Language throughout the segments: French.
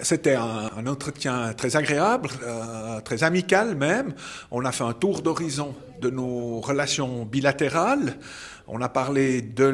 C'était un, un, entretien très agréable, euh, très amical même. On a fait un tour d'horizon de nos relations bilatérales. On a parlé de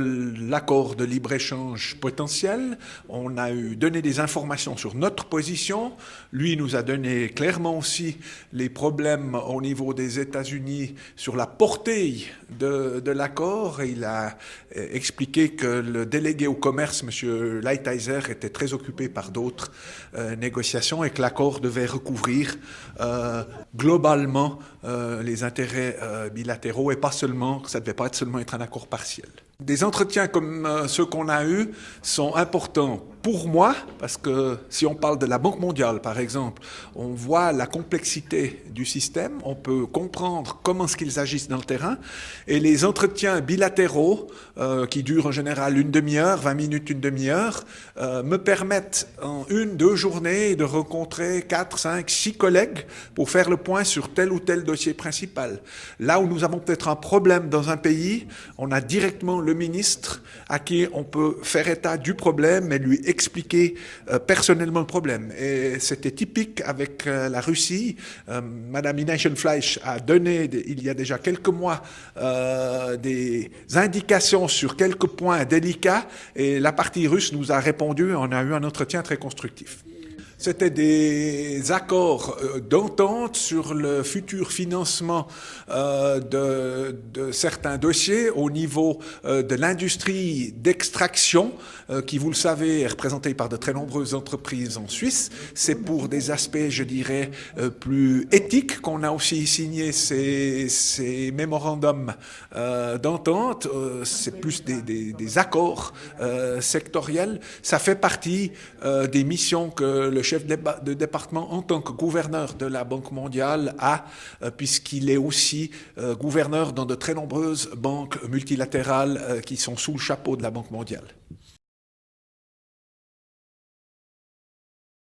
l'accord de libre-échange potentiel. On a eu donné des informations sur notre position. Lui nous a donné clairement aussi les problèmes au niveau des États-Unis sur la portée de, de l'accord. Il a euh, expliqué que le délégué au commerce, M. Lighthizer, était très occupé par d'autres euh, négociations et que l'accord devait recouvrir euh, globalement euh, les intérêts bilatéraux et pas seulement, ça ne devait pas être seulement être un accord partiel. Des entretiens comme ceux qu'on a eus sont importants pour moi, parce que si on parle de la Banque mondiale, par exemple, on voit la complexité du système, on peut comprendre comment ce qu'ils agissent dans le terrain, et les entretiens bilatéraux, euh, qui durent en général une demi-heure, 20 minutes, une demi-heure, euh, me permettent en une, deux journées de rencontrer quatre, cinq, six collègues pour faire le point sur tel ou tel dossier principal. Là où nous avons peut-être un problème dans un pays, on a directement le ministre à qui on peut faire état du problème et lui expliquer euh, personnellement le problème. Et c'était typique avec euh, la Russie. Euh, Madame Fleisch a donné, il y a déjà quelques mois, des indications sur quelques points délicats et la partie russe nous a répondu. On a eu un entretien très constructif. C'était des accords euh, d'entente sur le futur financement euh, de, certains dossiers au niveau euh, de l'industrie d'extraction, qui, vous le savez, est représentée par de très nombreuses entreprises en Suisse. C'est pour des aspects, je dirais, plus éthiques qu'on a aussi signé ces, ces mémorandums d'entente. C'est plus des accords sectoriels. Ça fait partie des missions que le chef de département en tant que gouverneur de la Banque mondiale euh, puisqu'il est aussi euh, gouverneur dans de très nombreuses banques multilatérales euh, qui sont sous le chapeau de la Banque mondiale.